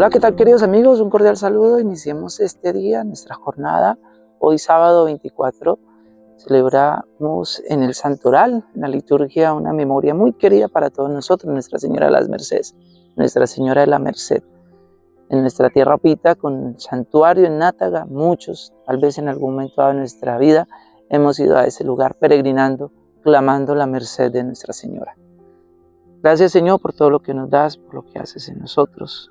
Hola, ¿qué tal queridos amigos? Un cordial saludo. Iniciemos este día, nuestra jornada. Hoy sábado 24 celebramos en el Santoral, en la liturgia, una memoria muy querida para todos nosotros, Nuestra Señora de las Mercedes, Nuestra Señora de la Merced. En nuestra tierra pita, con el santuario en Nátaga, muchos, tal vez en algún momento de nuestra vida, hemos ido a ese lugar peregrinando, clamando la merced de Nuestra Señora. Gracias Señor por todo lo que nos das, por lo que haces en nosotros.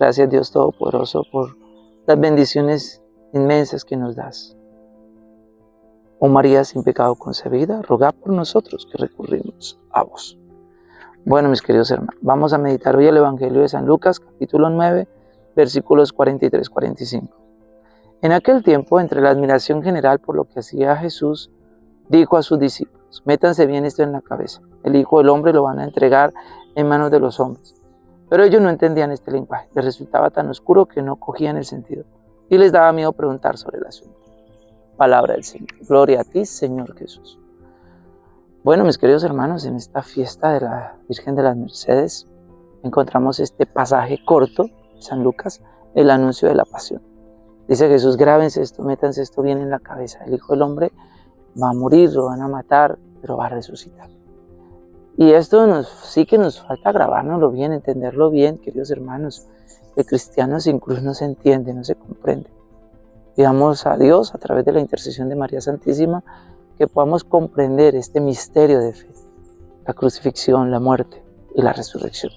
Gracias Dios Todopoderoso por las bendiciones inmensas que nos das. Oh María sin pecado concebida, roga por nosotros que recurrimos a vos. Bueno, mis queridos hermanos, vamos a meditar hoy el Evangelio de San Lucas, capítulo 9, versículos 43-45. En aquel tiempo, entre la admiración general por lo que hacía Jesús, dijo a sus discípulos, métanse bien esto en la cabeza, el Hijo del Hombre lo van a entregar en manos de los hombres pero ellos no entendían este lenguaje, les resultaba tan oscuro que no cogían el sentido y les daba miedo preguntar sobre el asunto. Palabra del Señor. Gloria a ti, Señor Jesús. Bueno, mis queridos hermanos, en esta fiesta de la Virgen de las Mercedes encontramos este pasaje corto, San Lucas, el anuncio de la pasión. Dice Jesús, grábense esto, métanse esto bien en la cabeza. El Hijo del Hombre va a morir, lo van a matar, pero va a resucitar. Y esto sí que nos falta grabárnoslo bien, entenderlo bien, queridos hermanos. El cristiano sin cruz no se entiende, no se comprende. Pidamos a Dios, a través de la intercesión de María Santísima, que podamos comprender este misterio de fe, la crucifixión, la muerte y la resurrección.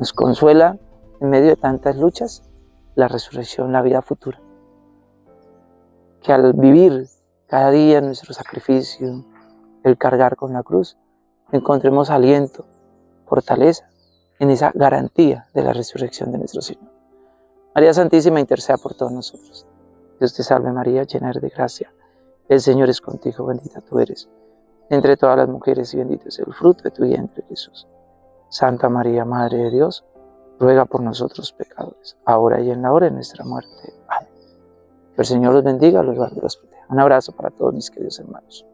Nos consuela en medio de tantas luchas la resurrección, la vida futura. Que al vivir cada día nuestro sacrificio, el cargar con la cruz, encontremos aliento, fortaleza en esa garantía de la resurrección de nuestro Señor. María Santísima interceda por todos nosotros. Dios te salve María, llena de gracia. El Señor es contigo, bendita tú eres entre todas las mujeres y bendito es el fruto de tu vientre Jesús. Santa María, Madre de Dios, ruega por nosotros pecadores, ahora y en la hora de nuestra muerte. Amén. Que el Señor los bendiga, los guarde y los proteja. Un abrazo para todos mis queridos hermanos.